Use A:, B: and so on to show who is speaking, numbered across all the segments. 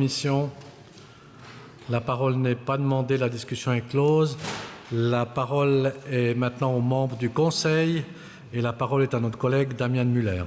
A: Mission. La parole n'est pas demandée, la discussion est close. La parole est maintenant aux membres du Conseil et la parole est à notre collègue Damian Müller.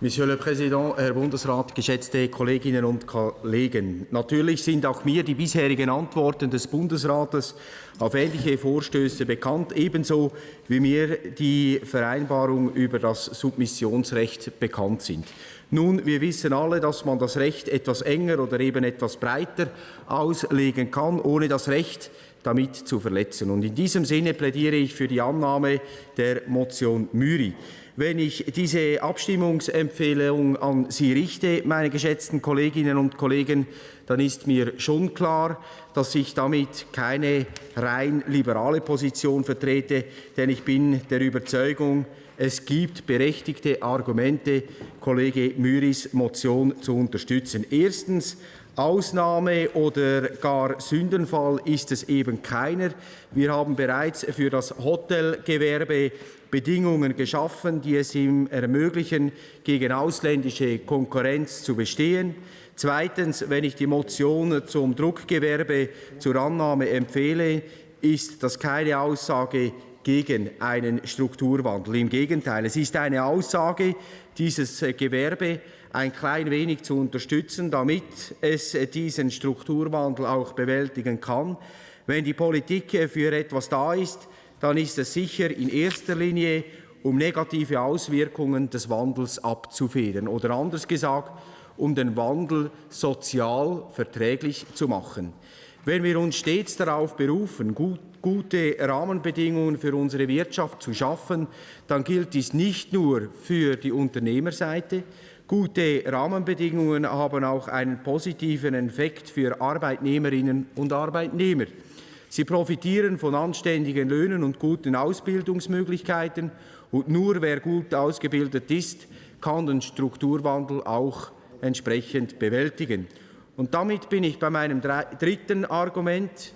B: Monsieur le Präsident, Herr Bundesrat, geschätzte Kolleginnen und Kollegen. Natürlich sind auch mir die bisherigen Antworten des Bundesrates auf ähnliche Vorstöße bekannt, ebenso wie mir die Vereinbarung über das Submissionsrecht bekannt sind. Nun, wir wissen alle, dass man das Recht etwas enger oder eben etwas breiter auslegen kann, ohne das Recht damit zu verletzen. Und in diesem Sinne plädiere ich für die Annahme der Motion Müri. Wenn ich diese Abstimmungsempfehlung an Sie richte, meine geschätzten Kolleginnen und Kollegen, dann ist mir schon klar, dass ich damit keine rein liberale Position vertrete, denn ich bin der Überzeugung, es gibt berechtigte Argumente, Kollege Müris Motion zu unterstützen. Erstens, Ausnahme oder gar Sündenfall ist es eben keiner. Wir haben bereits für das Hotelgewerbe Bedingungen geschaffen, die es ihm ermöglichen, gegen ausländische Konkurrenz zu bestehen. Zweitens, wenn ich die Motion zum Druckgewerbe zur Annahme empfehle, ist das keine Aussage gegen einen Strukturwandel. Im Gegenteil, es ist eine Aussage, dieses Gewerbe ein klein wenig zu unterstützen, damit es diesen Strukturwandel auch bewältigen kann. Wenn die Politik für etwas da ist, dann ist es sicher in erster Linie, um negative Auswirkungen des Wandels abzufedern oder anders gesagt, um den Wandel sozial verträglich zu machen. Wenn wir uns stets darauf berufen, gut, gute Rahmenbedingungen für unsere Wirtschaft zu schaffen, dann gilt dies nicht nur für die Unternehmerseite. Gute Rahmenbedingungen haben auch einen positiven Effekt für Arbeitnehmerinnen und Arbeitnehmer. Sie profitieren von anständigen Löhnen und guten Ausbildungsmöglichkeiten. Und nur wer gut ausgebildet ist, kann den Strukturwandel auch entsprechend bewältigen. Und damit bin ich bei meinem dritten Argument,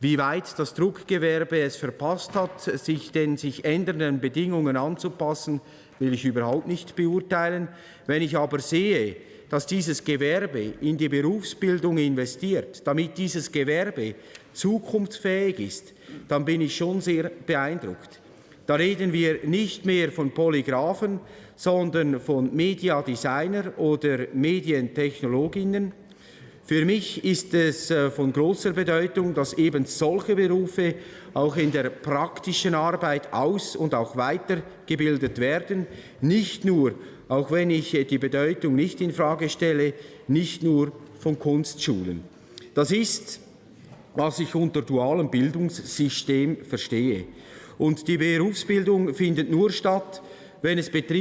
B: wie weit das Druckgewerbe es verpasst hat, sich den sich ändernden Bedingungen anzupassen, will ich überhaupt nicht beurteilen. Wenn ich aber sehe, dass dieses Gewerbe in die Berufsbildung investiert, damit dieses Gewerbe zukunftsfähig ist, dann bin ich schon sehr beeindruckt. Da reden wir nicht mehr von Polygraphen, sondern von Mediadesigner oder Medientechnologinnen. Für mich ist es äh, von großer Bedeutung, dass eben solche Berufe auch in der praktischen Arbeit aus- und auch weitergebildet werden, nicht nur, auch wenn ich äh, die Bedeutung nicht in Frage stelle, nicht nur von Kunstschulen. Das ist, was ich unter dualem Bildungssystem verstehe. Und die Berufsbildung findet nur statt, wenn es Betriebe